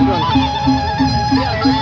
Yeah, yeah.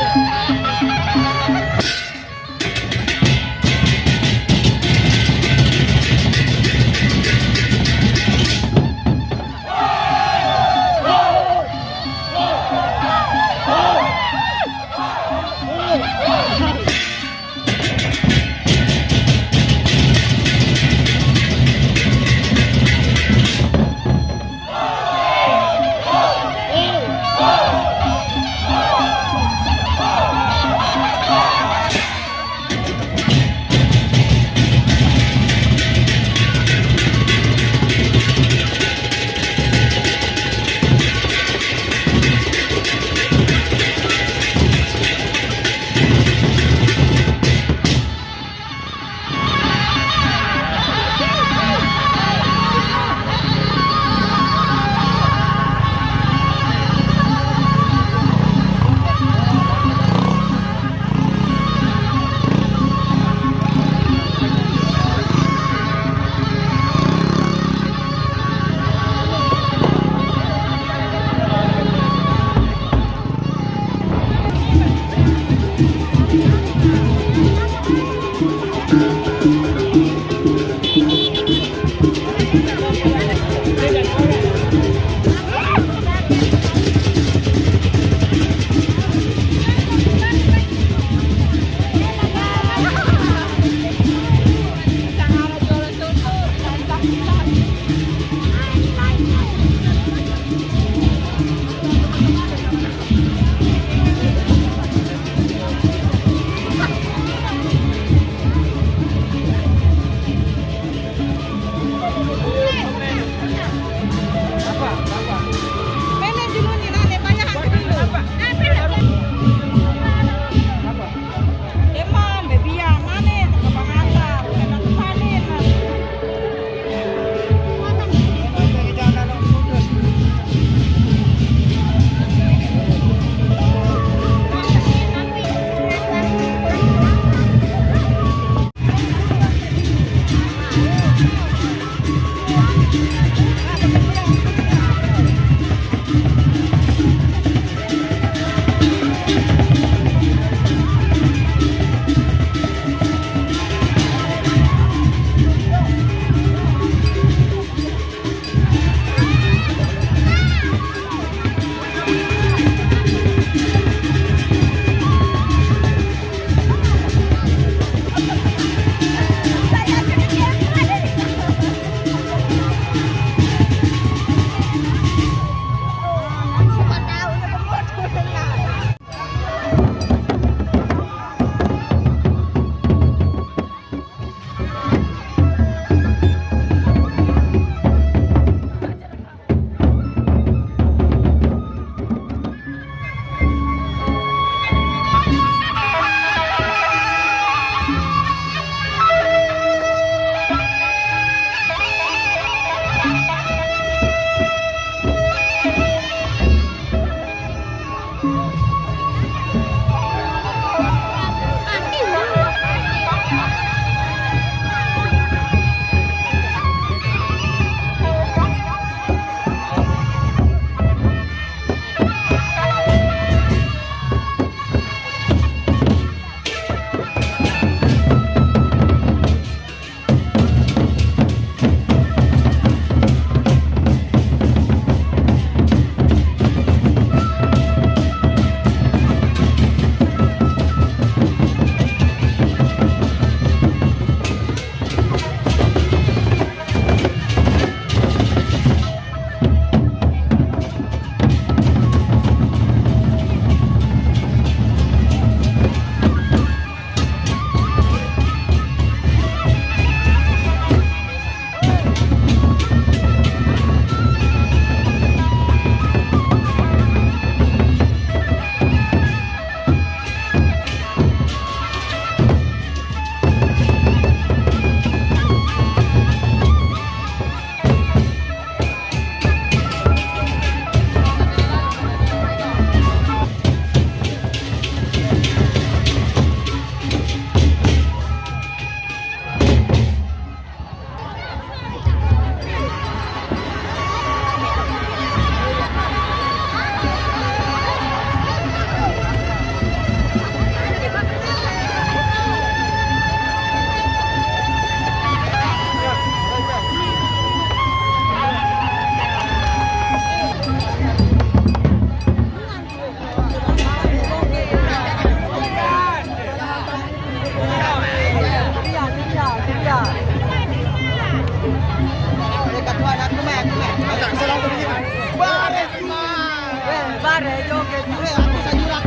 Joget. Eh, aku saya.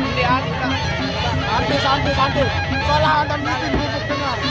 Hindi ata. Santai, santai, santai. Salah dan bikin bubuk dengar.